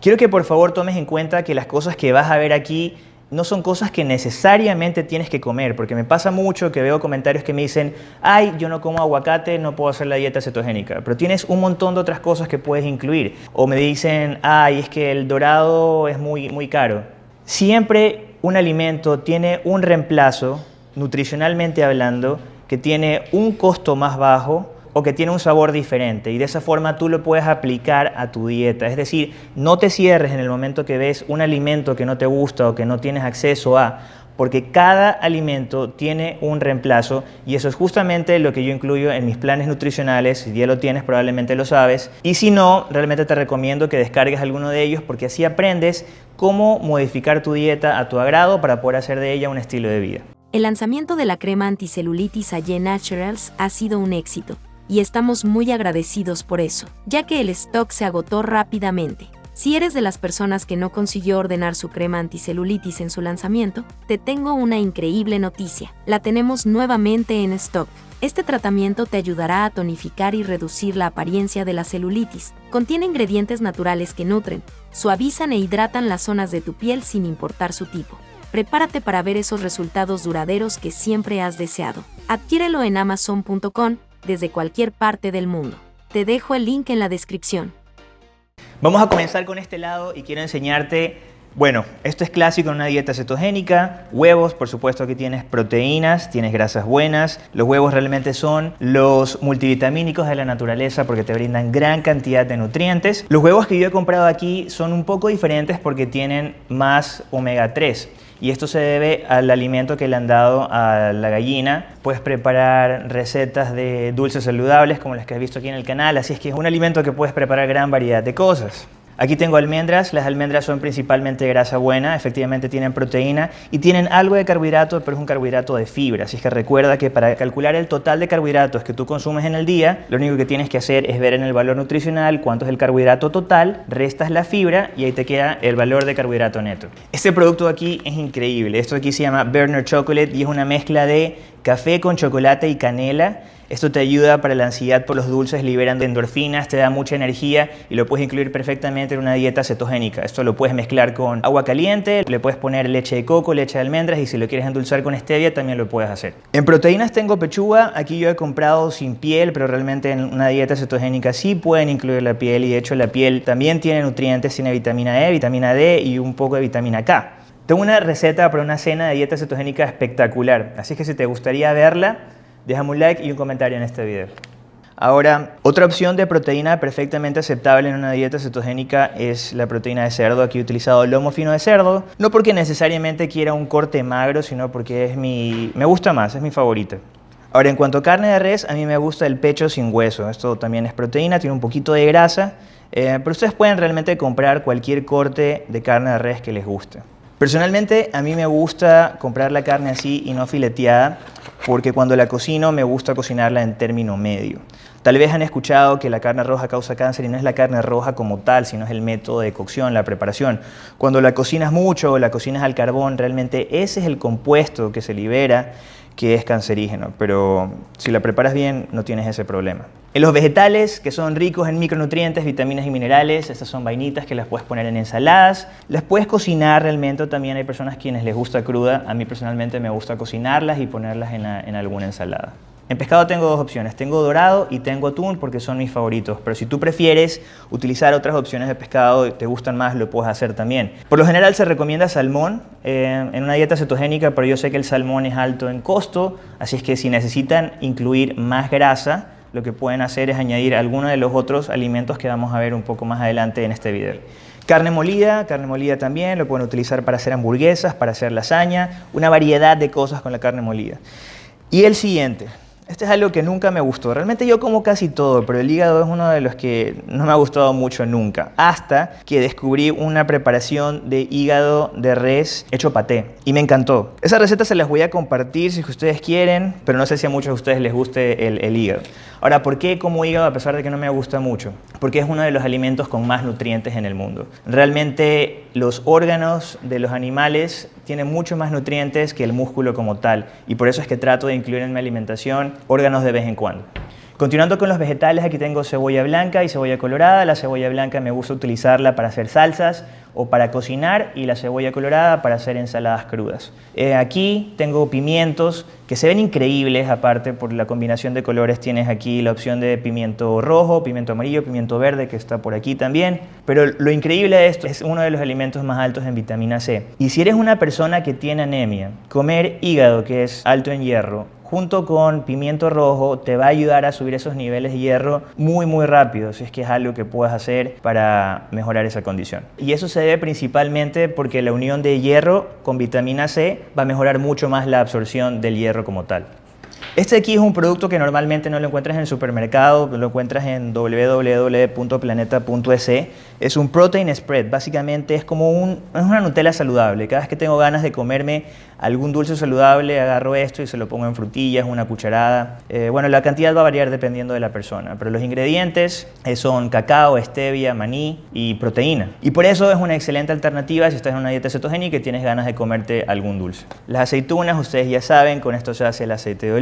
Quiero que por favor tomes en cuenta que las cosas que vas a ver aquí no son cosas que necesariamente tienes que comer, porque me pasa mucho que veo comentarios que me dicen, ay, yo no como aguacate, no puedo hacer la dieta cetogénica, pero tienes un montón de otras cosas que puedes incluir. O me dicen, ay, es que el dorado es muy, muy caro. Siempre un alimento tiene un reemplazo, nutricionalmente hablando, que tiene un costo más bajo o que tiene un sabor diferente y de esa forma tú lo puedes aplicar a tu dieta. Es decir, no te cierres en el momento que ves un alimento que no te gusta o que no tienes acceso a, porque cada alimento tiene un reemplazo y eso es justamente lo que yo incluyo en mis planes nutricionales. Si ya lo tienes, probablemente lo sabes. Y si no, realmente te recomiendo que descargues alguno de ellos porque así aprendes cómo modificar tu dieta a tu agrado para poder hacer de ella un estilo de vida. El lanzamiento de la crema anticelulitis Aye Naturals ha sido un éxito y estamos muy agradecidos por eso, ya que el stock se agotó rápidamente. Si eres de las personas que no consiguió ordenar su crema anticelulitis en su lanzamiento, te tengo una increíble noticia. La tenemos nuevamente en stock. Este tratamiento te ayudará a tonificar y reducir la apariencia de la celulitis. Contiene ingredientes naturales que nutren, suavizan e hidratan las zonas de tu piel sin importar su tipo. Prepárate para ver esos resultados duraderos que siempre has deseado. Adquiérelo en amazon.com desde cualquier parte del mundo. Te dejo el link en la descripción. Vamos a comenzar con este lado y quiero enseñarte, bueno, esto es clásico en una dieta cetogénica, huevos, por supuesto que tienes proteínas, tienes grasas buenas, los huevos realmente son los multivitamínicos de la naturaleza porque te brindan gran cantidad de nutrientes. Los huevos que yo he comprado aquí son un poco diferentes porque tienen más omega 3 y esto se debe al alimento que le han dado a la gallina. Puedes preparar recetas de dulces saludables como las que has visto aquí en el canal, así es que es un alimento que puedes preparar gran variedad de cosas. Aquí tengo almendras, las almendras son principalmente grasa buena, efectivamente tienen proteína y tienen algo de carbohidrato, pero es un carbohidrato de fibra, así es que recuerda que para calcular el total de carbohidratos que tú consumes en el día, lo único que tienes que hacer es ver en el valor nutricional cuánto es el carbohidrato total, restas la fibra y ahí te queda el valor de carbohidrato neto. Este producto aquí es increíble, esto aquí se llama Burner Chocolate y es una mezcla de café con chocolate y canela esto te ayuda para la ansiedad por los dulces, liberan endorfinas, te da mucha energía y lo puedes incluir perfectamente en una dieta cetogénica. Esto lo puedes mezclar con agua caliente, le puedes poner leche de coco, leche de almendras y si lo quieres endulzar con stevia también lo puedes hacer. En proteínas tengo pechuga, aquí yo he comprado sin piel, pero realmente en una dieta cetogénica sí pueden incluir la piel y de hecho la piel también tiene nutrientes, tiene vitamina E, vitamina D y un poco de vitamina K. Tengo una receta para una cena de dieta cetogénica espectacular, así que si te gustaría verla, Déjame un like y un comentario en este video. Ahora, otra opción de proteína perfectamente aceptable en una dieta cetogénica es la proteína de cerdo. Aquí he utilizado lomo fino de cerdo, no porque necesariamente quiera un corte magro, sino porque es mi, me gusta más, es mi favorita. Ahora, en cuanto a carne de res, a mí me gusta el pecho sin hueso. Esto también es proteína, tiene un poquito de grasa, eh, pero ustedes pueden realmente comprar cualquier corte de carne de res que les guste. Personalmente, a mí me gusta comprar la carne así y no fileteada, porque cuando la cocino me gusta cocinarla en término medio. Tal vez han escuchado que la carne roja causa cáncer y no es la carne roja como tal, sino es el método de cocción, la preparación. Cuando la cocinas mucho la cocinas al carbón, realmente ese es el compuesto que se libera que es cancerígeno, pero si la preparas bien no tienes ese problema. En los vegetales, que son ricos en micronutrientes, vitaminas y minerales, estas son vainitas que las puedes poner en ensaladas, las puedes cocinar realmente, también hay personas quienes les gusta cruda, a mí personalmente me gusta cocinarlas y ponerlas en, en alguna ensalada. En pescado tengo dos opciones, tengo dorado y tengo atún porque son mis favoritos, pero si tú prefieres utilizar otras opciones de pescado y te gustan más, lo puedes hacer también. Por lo general se recomienda salmón eh, en una dieta cetogénica, pero yo sé que el salmón es alto en costo, así es que si necesitan incluir más grasa, lo que pueden hacer es añadir alguno de los otros alimentos que vamos a ver un poco más adelante en este video. Carne molida, carne molida también, lo pueden utilizar para hacer hamburguesas, para hacer lasaña, una variedad de cosas con la carne molida. Y el siguiente, este es algo que nunca me gustó. Realmente yo como casi todo, pero el hígado es uno de los que no me ha gustado mucho nunca. Hasta que descubrí una preparación de hígado de res hecho paté. Y me encantó. Esa receta se las voy a compartir si ustedes quieren, pero no sé si a muchos de ustedes les guste el, el hígado. Ahora, ¿por qué como hígado a pesar de que no me gusta mucho? Porque es uno de los alimentos con más nutrientes en el mundo. Realmente los órganos de los animales tienen mucho más nutrientes que el músculo como tal y por eso es que trato de incluir en mi alimentación órganos de vez en cuando. Continuando con los vegetales, aquí tengo cebolla blanca y cebolla colorada. La cebolla blanca me gusta utilizarla para hacer salsas o para cocinar y la cebolla colorada para hacer ensaladas crudas. Eh, aquí tengo pimientos que se ven increíbles, aparte por la combinación de colores tienes aquí la opción de pimiento rojo, pimiento amarillo, pimiento verde que está por aquí también. Pero lo increíble de esto es uno de los alimentos más altos en vitamina C. Y si eres una persona que tiene anemia, comer hígado que es alto en hierro junto con pimiento rojo te va a ayudar a subir esos niveles de hierro muy muy rápido, si es que es algo que puedes hacer para mejorar esa condición. Y eso se debe principalmente porque la unión de hierro con vitamina C va a mejorar mucho más la absorción del hierro como tal. Este aquí es un producto que normalmente no lo encuentras en el supermercado, lo encuentras en www.planeta.es. Es un protein spread, básicamente es como una Nutella saludable. Cada vez que tengo ganas de comerme algún dulce saludable, agarro esto y se lo pongo en frutillas, una cucharada. Eh, bueno, la cantidad va a variar dependiendo de la persona, pero los ingredientes eh, son cacao, stevia, maní y proteína. Y por eso es una excelente alternativa si estás en una dieta cetogénica y tienes ganas de comerte algún dulce. Las aceitunas, ustedes ya saben, con esto se hace el aceite de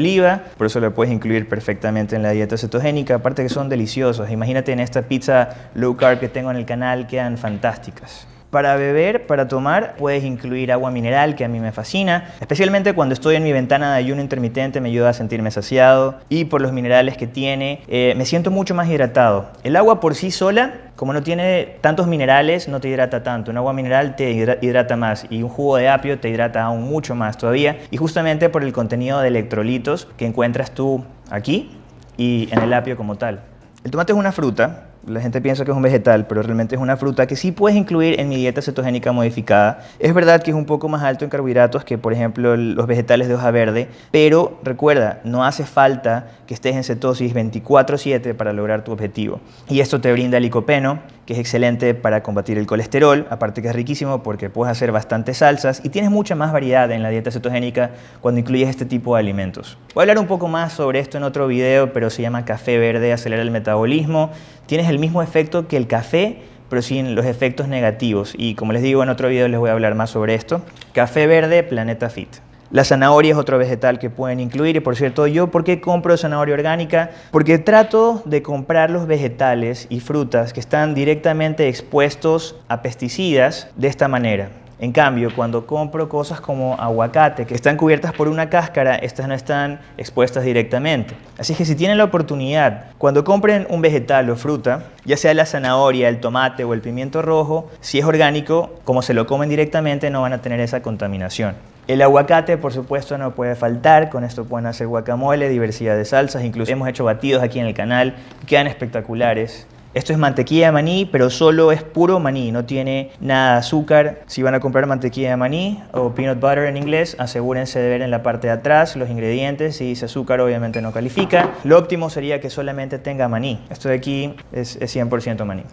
por eso lo puedes incluir perfectamente en la dieta cetogénica, aparte que son deliciosos. Imagínate en esta pizza low carb que tengo en el canal, quedan fantásticas. Para beber, para tomar, puedes incluir agua mineral, que a mí me fascina, especialmente cuando estoy en mi ventana de ayuno intermitente, me ayuda a sentirme saciado y por los minerales que tiene, eh, me siento mucho más hidratado. El agua por sí sola, como no tiene tantos minerales, no te hidrata tanto. Un agua mineral te hidrata más y un jugo de apio te hidrata aún mucho más todavía y justamente por el contenido de electrolitos que encuentras tú aquí y en el apio como tal. El tomate es una fruta, la gente piensa que es un vegetal, pero realmente es una fruta que sí puedes incluir en mi dieta cetogénica modificada. Es verdad que es un poco más alto en carbohidratos que, por ejemplo, los vegetales de hoja verde, pero recuerda, no hace falta que estés en cetosis 24/7 para lograr tu objetivo. Y esto te brinda licopeno, que es excelente para combatir el colesterol, aparte que es riquísimo porque puedes hacer bastantes salsas y tienes mucha más variedad en la dieta cetogénica cuando incluyes este tipo de alimentos. Voy a hablar un poco más sobre esto en otro video, pero se llama café verde, acelera el metabolismo. Tienes el mismo efecto que el café, pero sin los efectos negativos. Y como les digo, en otro video les voy a hablar más sobre esto. Café verde, Planeta Fit. La zanahoria es otro vegetal que pueden incluir y por cierto, ¿yo por qué compro zanahoria orgánica? Porque trato de comprar los vegetales y frutas que están directamente expuestos a pesticidas de esta manera. En cambio, cuando compro cosas como aguacate, que están cubiertas por una cáscara, estas no están expuestas directamente. Así que si tienen la oportunidad, cuando compren un vegetal o fruta, ya sea la zanahoria, el tomate o el pimiento rojo, si es orgánico, como se lo comen directamente, no van a tener esa contaminación. El aguacate, por supuesto, no puede faltar. Con esto pueden hacer guacamole, diversidad de salsas. Incluso hemos hecho batidos aquí en el canal. Quedan espectaculares. Esto es mantequilla de maní, pero solo es puro maní, no tiene nada de azúcar. Si van a comprar mantequilla de maní o peanut butter en inglés, asegúrense de ver en la parte de atrás los ingredientes. Si dice azúcar, obviamente no califica. Lo óptimo sería que solamente tenga maní. Esto de aquí es, 100% maní.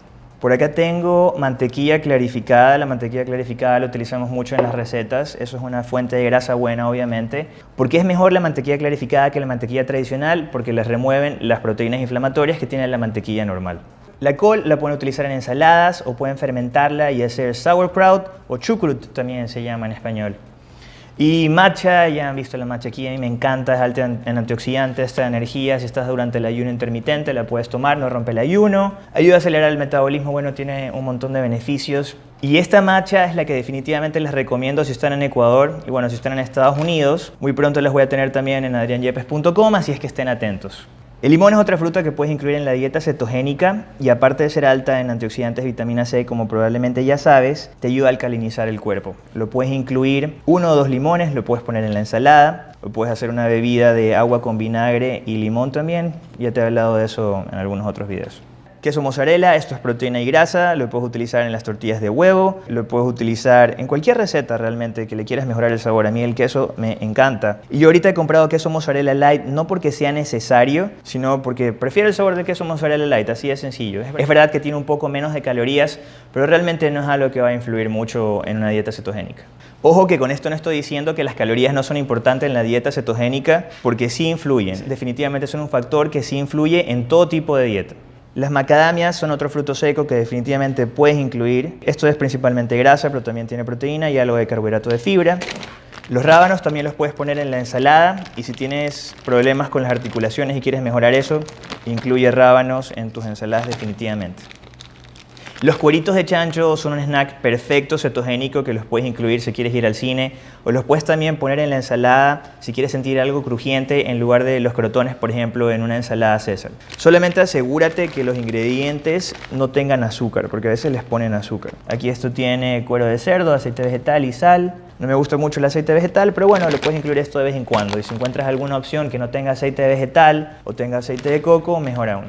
Por acá tengo mantequilla clarificada. La mantequilla clarificada la utilizamos mucho en las recetas. Eso es una fuente de grasa buena, obviamente. ¿Por qué es mejor la mantequilla clarificada que la mantequilla tradicional? Porque les remueven las proteínas inflamatorias que tiene la mantequilla normal. La col la pueden utilizar en ensaladas o pueden fermentarla y hacer sauerkraut o chucrut también se llama en español. Y matcha, ya han visto la matcha aquí, a mí me encanta, es alta en, antioxidantes, esta energía, si estás durante el ayuno intermitente la puedes tomar, no rompe el ayuno, ayuda a acelerar el metabolismo, bueno, tiene un montón de beneficios. Y esta matcha es la que definitivamente les recomiendo si están en Ecuador y bueno, si están en Estados Unidos, muy pronto les voy a tener también en adrianyepes.com, así es que estén atentos. El limón es otra fruta que puedes incluir en la dieta cetogénica y aparte de ser alta en antioxidantes vitamina C, como probablemente ya sabes, te ayuda a alcalinizar el cuerpo. Lo puedes incluir uno o dos limones, lo puedes poner en la ensalada, o puedes hacer una bebida de agua con vinagre y limón también. Ya te he hablado de eso en algunos otros videos. Queso mozzarella, esto es proteína y grasa, lo puedes utilizar en las tortillas de huevo, lo puedes utilizar en cualquier receta realmente que le quieras mejorar el sabor. A mí el queso me encanta. Y yo ahorita he comprado queso mozzarella light no porque sea necesario, sino porque prefiero el sabor del queso mozzarella light, así de sencillo. Es verdad que tiene un poco menos de calorías, pero realmente no es algo que va a influir mucho en una dieta cetogénica. Ojo que con esto no estoy diciendo que las calorías no son importantes en la dieta cetogénica, porque sí influyen. Definitivamente son un factor que sí influye en todo tipo de dieta. Las macadamias son otro fruto seco que definitivamente puedes incluir. Esto es principalmente grasa, pero también tiene proteína y algo de carbohidrato de fibra. Los rábanos también los puedes poner en la ensalada y si tienes problemas con las articulaciones y quieres mejorar eso, incluye rábanos en tus ensaladas definitivamente. Los cueritos de chancho son un snack perfecto cetogénico que los puedes incluir si quieres ir al cine o los puedes también poner en la ensalada si quieres sentir algo crujiente en lugar de los crotones, por ejemplo, en una ensalada César. Solamente asegúrate que los ingredientes no tengan azúcar, porque a veces les ponen azúcar. Aquí esto tiene cuero de cerdo, aceite vegetal y sal. No me gusta mucho el aceite vegetal, pero bueno, lo puedes incluir esto de vez en cuando. Y si encuentras alguna opción que no tenga aceite vegetal o tenga aceite de coco, mejor aún.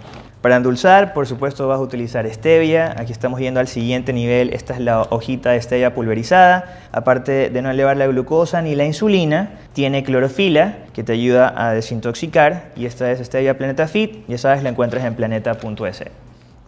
Para endulzar, por supuesto, vas a utilizar stevia. Aquí estamos yendo al siguiente nivel. Esta es la hojita de stevia pulverizada. Aparte de no elevar la glucosa ni la insulina, tiene clorofila que te ayuda a desintoxicar. Y esta es stevia Planeta Fit. Ya sabes, la encuentras en planeta.es.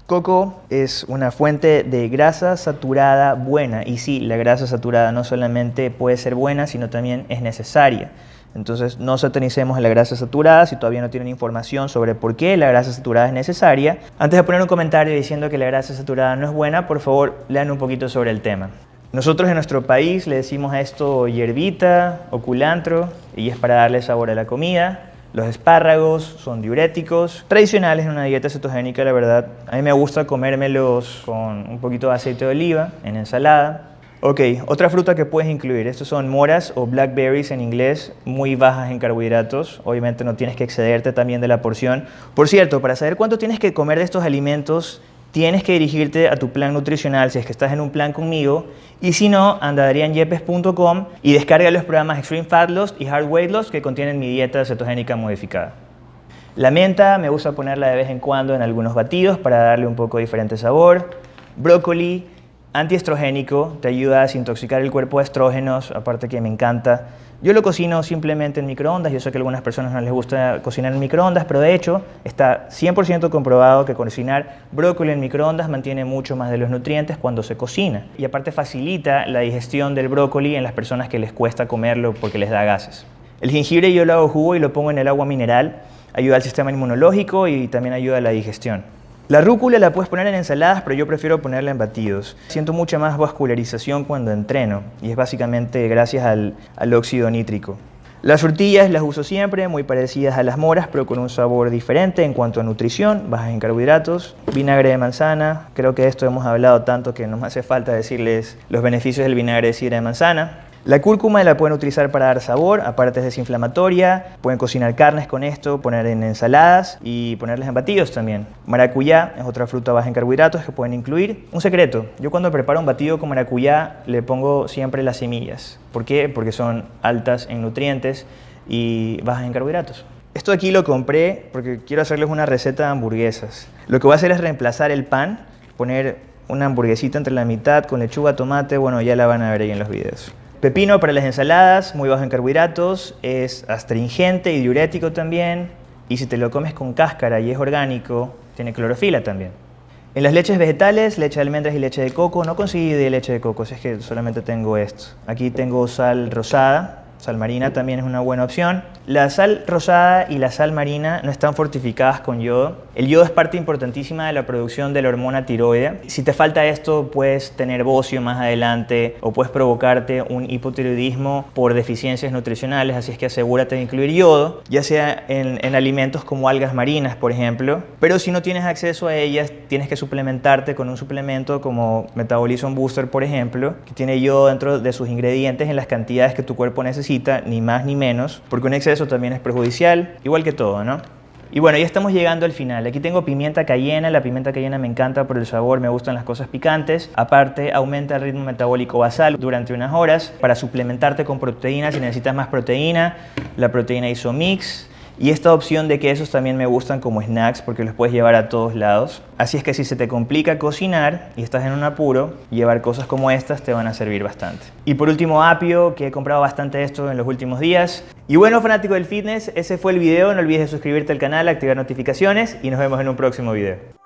Coco es una fuente de grasa saturada buena y sí, la grasa saturada no solamente puede ser buena, sino también es necesaria. Entonces no satanicemos a la grasa saturada si todavía no tienen información sobre por qué la grasa saturada es necesaria. Antes de poner un comentario diciendo que la grasa saturada no es buena, por favor lean un poquito sobre el tema. Nosotros en nuestro país le decimos a esto hierbita o culantro y es para darle sabor a la comida. Los espárragos son diuréticos, tradicionales en una dieta cetogénica, la verdad. A mí me gusta comérmelos con un poquito de aceite de oliva en ensalada. Ok, otra fruta que puedes incluir, estos son moras o blackberries en inglés, muy bajas en carbohidratos. Obviamente no tienes que excederte también de la porción. Por cierto, para saber cuánto tienes que comer de estos alimentos, tienes que dirigirte a tu plan nutricional si es que estás en un plan conmigo y si no, anda a adrianyepes.com y descarga los programas Extreme Fat Loss y Hard Weight Loss que contienen mi dieta cetogénica modificada. La menta me gusta ponerla de vez en cuando en algunos batidos para darle un poco diferente sabor. Brócoli, antiestrogénico, te ayuda a desintoxicar el cuerpo de estrógenos, aparte que me encanta. Yo lo cocino simplemente en microondas, yo sé que a algunas personas no les gusta cocinar en microondas, pero de hecho está 100% comprobado que cocinar brócoli en microondas mantiene mucho más de los nutrientes cuando se cocina. Y aparte facilita la digestión del brócoli en las personas que les cuesta comerlo porque les da gases. El jengibre yo lo hago jugo y lo pongo en el agua mineral, ayuda al sistema inmunológico y también ayuda a la digestión. La rúcula la puedes poner en ensaladas, pero yo prefiero ponerla en batidos. Siento mucha más vascularización cuando entreno y es básicamente gracias al, óxido nítrico. Las frutillas las uso siempre, muy parecidas a las moras, pero con un sabor diferente en cuanto a nutrición, bajas en carbohidratos. Vinagre de manzana, creo que de esto hemos hablado tanto que no me hace falta decirles los beneficios del vinagre de sidra de manzana. La cúrcuma la pueden utilizar para dar sabor, aparte es desinflamatoria, pueden cocinar carnes con esto, poner en ensaladas y ponerles en batidos también. Maracuyá es otra fruta baja en carbohidratos que pueden incluir. Un secreto, yo cuando preparo un batido con maracuyá le pongo siempre las semillas. ¿Por qué? Porque son altas en nutrientes y bajas en carbohidratos. Esto aquí lo compré porque quiero hacerles una receta de hamburguesas. Lo que voy a hacer es reemplazar el pan, poner una hamburguesita entre la mitad con lechuga, tomate, bueno ya la van a ver ahí en los videos. Pepino para las ensaladas, muy bajo en carbohidratos, es astringente y diurético también. Y si te lo comes con cáscara y es orgánico, tiene clorofila también. En las leches vegetales, leche de almendras y leche de coco, no conseguí de leche de coco, es que solamente tengo esto. Aquí tengo sal rosada, Sal marina también es una buena opción. La sal rosada y la sal marina no están fortificadas con yodo. El yodo es parte importantísima de la producción de la hormona tiroidea. Si te falta esto, puedes tener bocio más adelante o puedes provocarte un hipotiroidismo por deficiencias nutricionales, así es que asegúrate de incluir yodo, ya sea en, en alimentos como algas marinas, por ejemplo. Pero si no tienes acceso a ellas, tienes que suplementarte con un suplemento como Metabolism Booster, por ejemplo, que tiene yodo dentro de sus ingredientes en las cantidades que tu cuerpo necesita ni más ni menos, porque un exceso también es perjudicial, igual que todo, ¿no? Y bueno, ya estamos llegando al final. Aquí tengo pimienta cayena. La pimienta cayena me encanta por el sabor, me gustan las cosas picantes. Aparte, aumenta el ritmo metabólico basal durante unas horas para suplementarte con proteína si necesitas más proteína. La proteína Isomix y esta opción de quesos también me gustan como snacks porque los puedes llevar a todos lados. Así es que si se te complica cocinar y estás en un apuro, llevar cosas como estas te van a servir bastante. Y por último, apio, que he comprado bastante esto en los últimos días. Y bueno, fanático del fitness, ese fue el video. No olvides de suscribirte al canal, activar notificaciones y nos vemos en un próximo video.